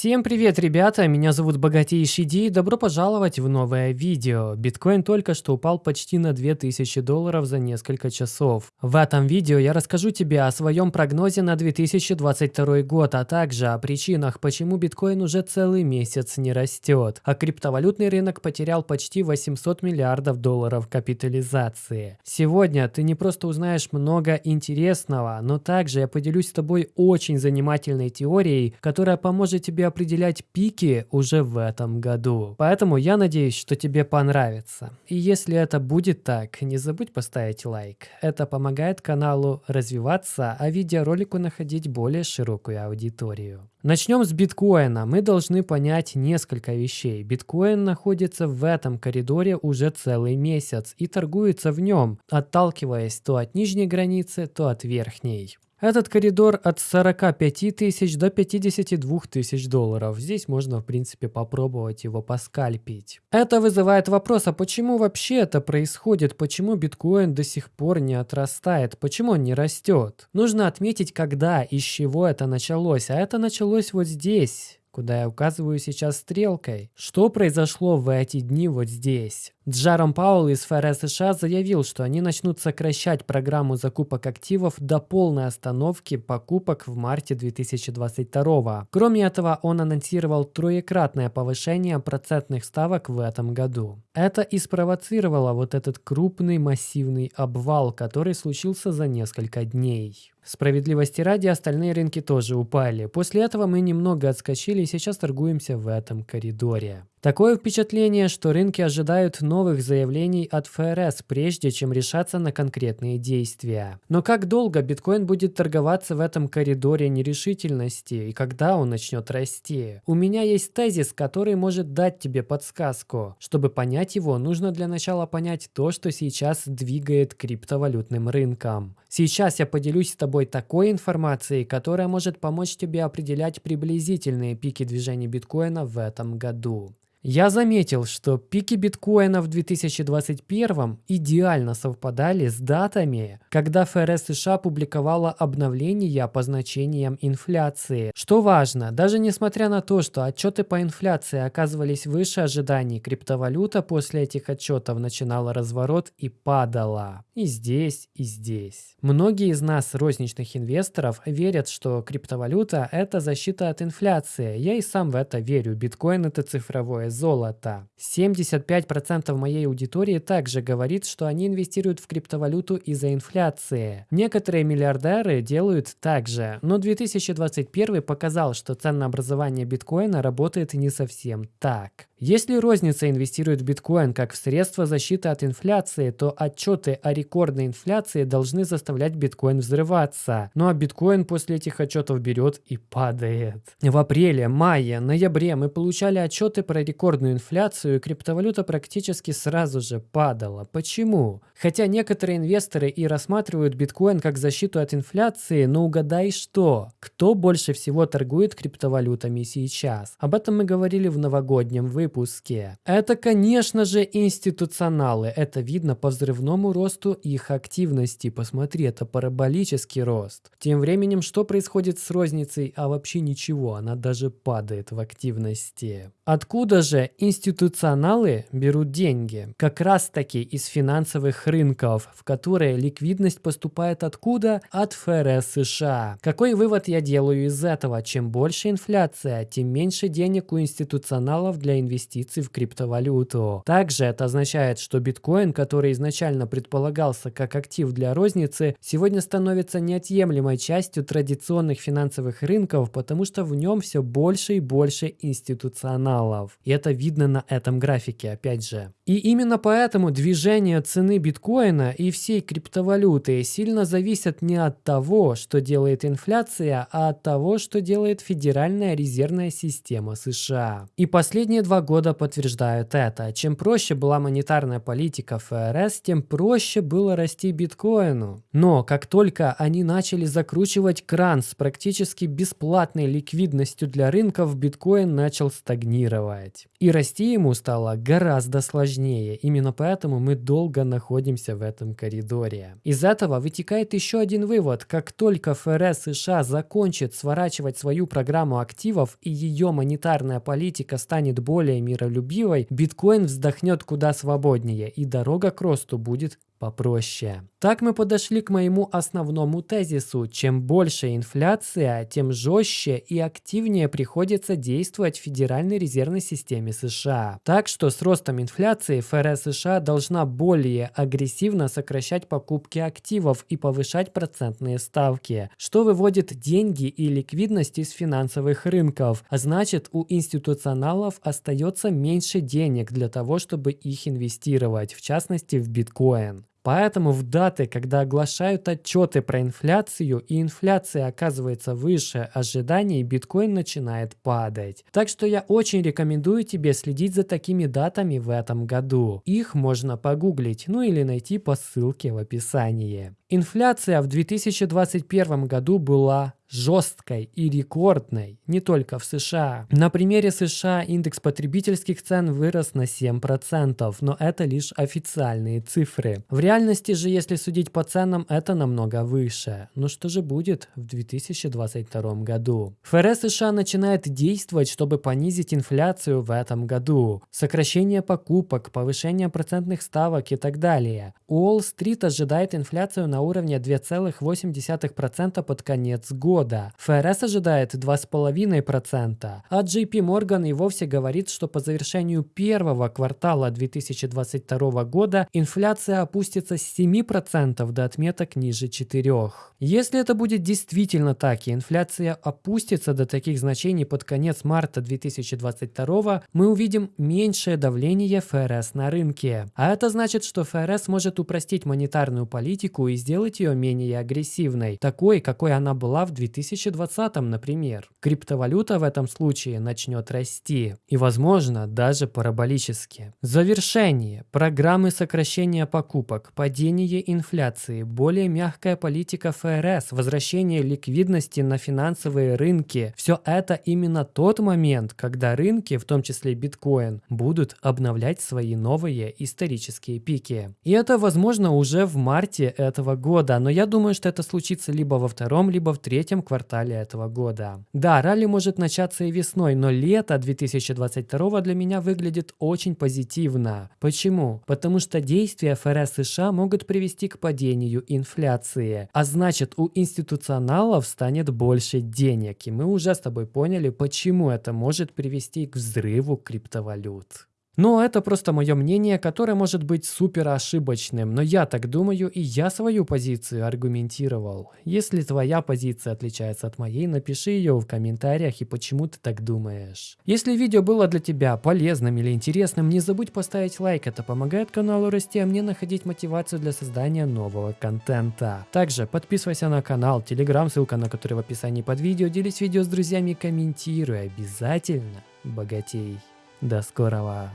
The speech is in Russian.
Всем привет, ребята! Меня зовут Богатейший Ди и добро пожаловать в новое видео. Биткоин только что упал почти на 2000 долларов за несколько часов. В этом видео я расскажу тебе о своем прогнозе на 2022 год, а также о причинах, почему биткоин уже целый месяц не растет, а криптовалютный рынок потерял почти 800 миллиардов долларов капитализации. Сегодня ты не просто узнаешь много интересного, но также я поделюсь с тобой очень занимательной теорией, которая поможет тебе определять пики уже в этом году. Поэтому я надеюсь, что тебе понравится. И если это будет так, не забудь поставить лайк. Это помогает каналу развиваться, а видеоролику находить более широкую аудиторию. Начнем с биткоина. Мы должны понять несколько вещей. Биткоин находится в этом коридоре уже целый месяц и торгуется в нем, отталкиваясь то от нижней границы, то от верхней. Этот коридор от 45 тысяч до 52 тысяч долларов. Здесь можно, в принципе, попробовать его поскальпить. Это вызывает вопрос, а почему вообще это происходит? Почему биткоин до сих пор не отрастает? Почему он не растет? Нужно отметить, когда и с чего это началось. А это началось вот здесь куда я указываю сейчас стрелкой. Что произошло в эти дни вот здесь? Джаром Паул из ФРС США заявил, что они начнут сокращать программу закупок активов до полной остановки покупок в марте 2022. Кроме этого, он анонсировал троекратное повышение процентных ставок в этом году. Это и спровоцировало вот этот крупный массивный обвал, который случился за несколько дней. Справедливости ради, остальные рынки тоже упали. После этого мы немного отскочили и сейчас торгуемся в этом коридоре. Такое впечатление, что рынки ожидают новых заявлений от ФРС, прежде чем решаться на конкретные действия. Но как долго биткоин будет торговаться в этом коридоре нерешительности и когда он начнет расти? У меня есть тезис, который может дать тебе подсказку. Чтобы понять его, нужно для начала понять то, что сейчас двигает криптовалютным рынком. Сейчас я поделюсь с тобой такой информацией, которая может помочь тебе определять приблизительные пики движения биткоина в этом году. Я заметил, что пики биткоина в 2021 идеально совпадали с датами, когда ФРС США публиковала обновления по значениям инфляции. Что важно, даже несмотря на то, что отчеты по инфляции оказывались выше ожиданий, криптовалюта после этих отчетов начинала разворот и падала. И здесь, и здесь. Многие из нас, розничных инвесторов, верят, что криптовалюта – это защита от инфляции. Я и сам в это верю. Биткоин – это цифровое золота. 75% моей аудитории также говорит, что они инвестируют в криптовалюту из-за инфляции. Некоторые миллиардеры делают так же, но 2021 показал, что ценообразование биткоина работает не совсем так. Если розница инвестирует в биткоин как в средство защиты от инфляции, то отчеты о рекордной инфляции должны заставлять биткоин взрываться. Ну а биткоин после этих отчетов берет и падает. В апреле, мае, ноябре мы получали отчеты про рекордную инфляцию, и криптовалюта практически сразу же падала. Почему? Хотя некоторые инвесторы и рассматривают биткоин как защиту от инфляции, но угадай что? Кто больше всего торгует криптовалютами сейчас? Об этом мы говорили в новогоднем выпуске выпуске. Это, конечно же, институционалы. Это видно по взрывному росту их активности. Посмотри, это параболический рост. Тем временем, что происходит с розницей? А вообще ничего, она даже падает в активности. Откуда же институционалы берут деньги? Как раз таки из финансовых рынков, в которые ликвидность поступает откуда? От ФРС США. Какой вывод я делаю из этого? Чем больше инфляция, тем меньше денег у институционалов для инвестиций в криптовалюту. Также это означает, что биткоин, который изначально предполагался как актив для розницы, сегодня становится неотъемлемой частью традиционных финансовых рынков, потому что в нем все больше и больше институционалов каналов. И это видно на этом графике, опять же. И именно поэтому движение цены биткоина и всей криптовалюты сильно зависят не от того, что делает инфляция, а от того, что делает Федеральная резервная система США. И последние два года подтверждают это. Чем проще была монетарная политика ФРС, тем проще было расти биткоину. Но как только они начали закручивать кран с практически бесплатной ликвидностью для рынков, биткоин начал стагнировать. И расти ему стало гораздо сложнее. Именно поэтому мы долго находимся в этом коридоре. Из этого вытекает еще один вывод. Как только ФРС США закончит сворачивать свою программу активов и ее монетарная политика станет более миролюбивой, биткоин вздохнет куда свободнее и дорога к росту будет попроще. Так мы подошли к моему основному тезису. Чем больше инфляция, тем жестче и активнее приходится действовать Федеральной резервной системе США. Так что с ростом инфляции ФРС США должна более агрессивно сокращать покупки активов и повышать процентные ставки, что выводит деньги и ликвидность из финансовых рынков, а значит у институционалов остается меньше денег для того, чтобы их инвестировать, в частности в биткоин. Поэтому в даты, когда оглашают отчеты про инфляцию и инфляция оказывается выше ожиданий, биткоин начинает падать. Так что я очень рекомендую тебе следить за такими датами в этом году. Их можно погуглить, ну или найти по ссылке в описании. Инфляция в 2021 году была жесткой и рекордной не только в США. На примере США индекс потребительских цен вырос на 7%, но это лишь официальные цифры. В реальности же, если судить по ценам, это намного выше. Но что же будет в 2022 году? ФРС США начинает действовать, чтобы понизить инфляцию в этом году. Сокращение покупок, повышение процентных ставок и так далее. Уолл-стрит ожидает инфляцию на уровне 2,8% под конец года. ФРС ожидает 2,5%, а JP Morgan и вовсе говорит, что по завершению первого квартала 2022 года инфляция опустится с 7% до отметок ниже 4%. Если это будет действительно так и инфляция опустится до таких значений под конец марта 2022, мы увидим меньшее давление ФРС на рынке. А это значит, что ФРС может упростить монетарную политику и сделать ее менее агрессивной, такой, какой она была в 2020, например. Криптовалюта в этом случае начнет расти, и, возможно, даже параболически. Завершение. Программы сокращения покупок, падение инфляции, более мягкая политика ФРС, возвращение ликвидности на финансовые рынки – все это именно тот момент, когда рынки, в том числе биткоин, будут обновлять свои новые исторические пики. И это возможно уже в марте этого года, но я думаю, что это случится либо во втором, либо в третьем квартале этого года. Да, ралли может начаться и весной, но лето 2022 для меня выглядит очень позитивно. Почему? Потому что действия ФРС США могут привести к падению инфляции, а значит у институционалов станет больше денег, и мы уже с тобой поняли, почему это может привести к взрыву криптовалют. Но это просто мое мнение, которое может быть супер ошибочным, но я так думаю и я свою позицию аргументировал. Если твоя позиция отличается от моей, напиши ее в комментариях и почему ты так думаешь. Если видео было для тебя полезным или интересным, не забудь поставить лайк, это помогает каналу расти, а мне находить мотивацию для создания нового контента. Также подписывайся на канал, телеграм, ссылка на который в описании под видео, делись видео с друзьями, комментируй, обязательно богатей. До скорого!